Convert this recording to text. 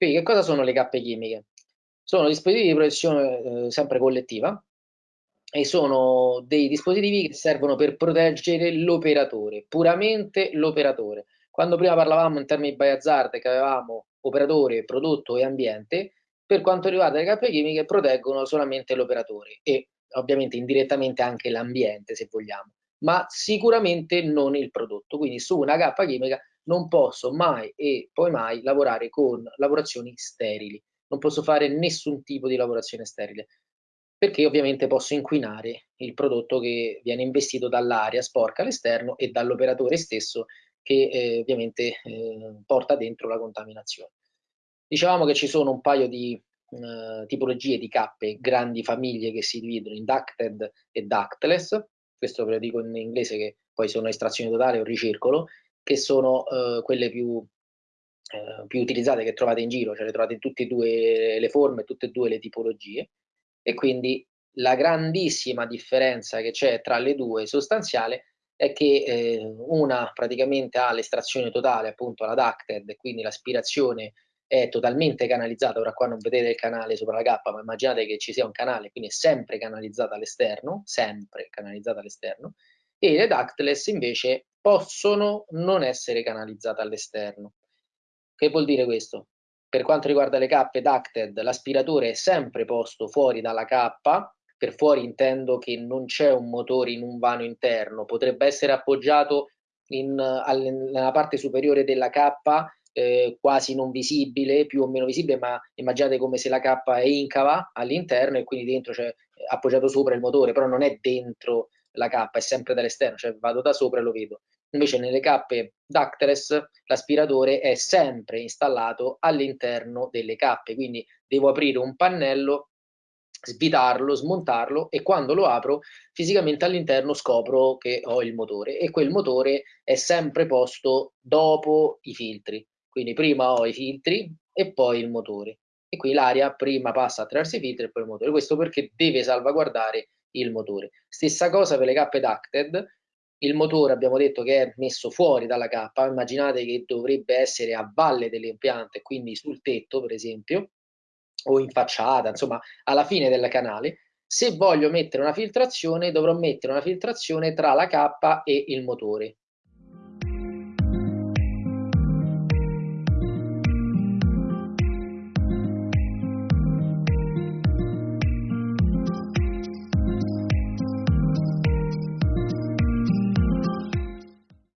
Quindi che cosa sono le cappe chimiche? Sono dispositivi di protezione eh, sempre collettiva e sono dei dispositivi che servono per proteggere l'operatore, puramente l'operatore. Quando prima parlavamo in termini di hazard che avevamo operatore, prodotto e ambiente, per quanto riguarda le cappe chimiche proteggono solamente l'operatore e ovviamente indirettamente anche l'ambiente se vogliamo, ma sicuramente non il prodotto. Quindi su una cappa chimica non posso mai e poi mai lavorare con lavorazioni sterili, non posso fare nessun tipo di lavorazione sterile, perché ovviamente posso inquinare il prodotto che viene investito dall'aria sporca all'esterno e dall'operatore stesso che eh, ovviamente eh, porta dentro la contaminazione. Dicevamo che ci sono un paio di eh, tipologie di cappe, grandi famiglie che si dividono in ducted e ductless, questo ve lo dico in inglese che poi sono estrazioni totali o ricircolo, che sono eh, quelle più, eh, più, utilizzate che trovate in giro, cioè le trovate in tutte e due le forme, tutte e due le tipologie, e quindi la grandissima differenza che c'è tra le due sostanziale è che eh, una praticamente ha l'estrazione totale, appunto la ducted, quindi l'aspirazione è totalmente canalizzata, ora qua non vedete il canale sopra la cappa, ma immaginate che ci sia un canale, quindi è sempre canalizzata all'esterno, sempre canalizzata all'esterno, e le ductless invece possono non essere canalizzate all'esterno. Che vuol dire questo? Per quanto riguarda le cappe ducted, l'aspiratore è sempre posto fuori dalla cappa, per fuori intendo che non c'è un motore in un vano interno, potrebbe essere appoggiato in, nella parte superiore della cappa eh, quasi non visibile, più o meno visibile, ma immaginate come se la cappa è incava all'interno e quindi dentro c'è appoggiato sopra il motore, però non è dentro la cappa, è sempre dall'esterno, cioè vado da sopra e lo vedo. Invece nelle cappe ductless l'aspiratore è sempre installato all'interno delle cappe, quindi devo aprire un pannello, svitarlo, smontarlo e quando lo apro fisicamente all'interno scopro che ho il motore e quel motore è sempre posto dopo i filtri. Quindi prima ho i filtri e poi il motore. E qui l'aria prima passa attraverso i filtri e poi il motore. Questo perché deve salvaguardare il motore. Stessa cosa per le cappe ducted, il motore abbiamo detto che è messo fuori dalla cappa, immaginate che dovrebbe essere a valle dell'impianto e quindi sul tetto per esempio, o in facciata, insomma alla fine del canale. Se voglio mettere una filtrazione dovrò mettere una filtrazione tra la cappa e il motore,